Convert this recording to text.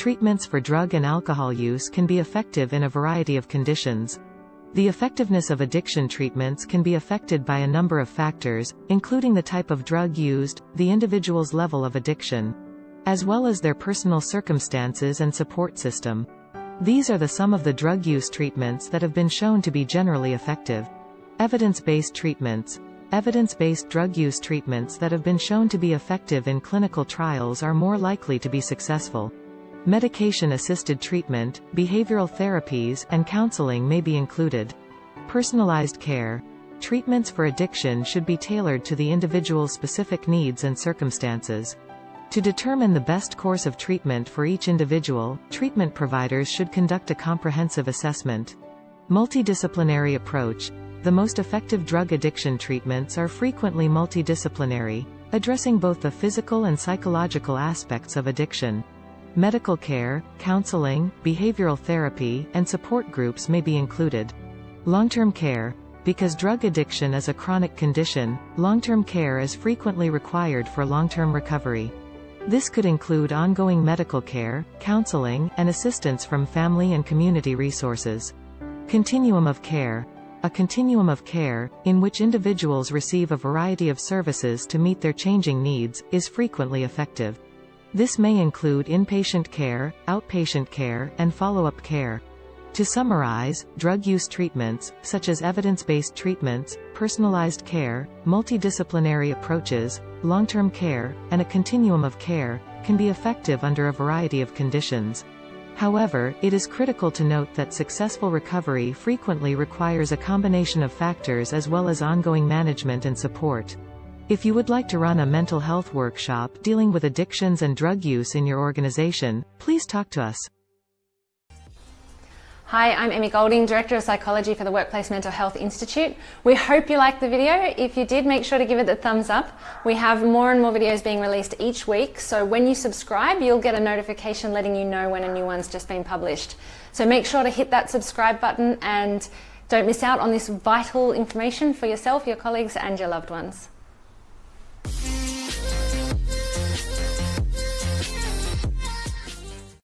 treatments for drug and alcohol use can be effective in a variety of conditions. The effectiveness of addiction treatments can be affected by a number of factors, including the type of drug used, the individual's level of addiction, as well as their personal circumstances and support system. These are the some of the drug use treatments that have been shown to be generally effective. Evidence-based treatments. Evidence-based drug use treatments that have been shown to be effective in clinical trials are more likely to be successful. Medication-assisted treatment, behavioral therapies, and counseling may be included. Personalized care. Treatments for addiction should be tailored to the individual's specific needs and circumstances. To determine the best course of treatment for each individual, treatment providers should conduct a comprehensive assessment. Multidisciplinary approach. The most effective drug addiction treatments are frequently multidisciplinary, addressing both the physical and psychological aspects of addiction. Medical care, counseling, behavioral therapy, and support groups may be included. Long-term care. Because drug addiction is a chronic condition, long-term care is frequently required for long-term recovery. This could include ongoing medical care, counseling, and assistance from family and community resources. Continuum of care. A continuum of care, in which individuals receive a variety of services to meet their changing needs, is frequently effective. This may include inpatient care, outpatient care, and follow-up care. To summarize, drug use treatments, such as evidence-based treatments, personalized care, multidisciplinary approaches, long-term care, and a continuum of care, can be effective under a variety of conditions. However, it is critical to note that successful recovery frequently requires a combination of factors as well as ongoing management and support. If you would like to run a mental health workshop dealing with addictions and drug use in your organization, please talk to us. Hi, I'm Emmy Golding, Director of Psychology for the Workplace Mental Health Institute. We hope you liked the video. If you did, make sure to give it the thumbs up. We have more and more videos being released each week, so when you subscribe, you'll get a notification letting you know when a new one's just been published. So make sure to hit that subscribe button and don't miss out on this vital information for yourself, your colleagues and your loved ones.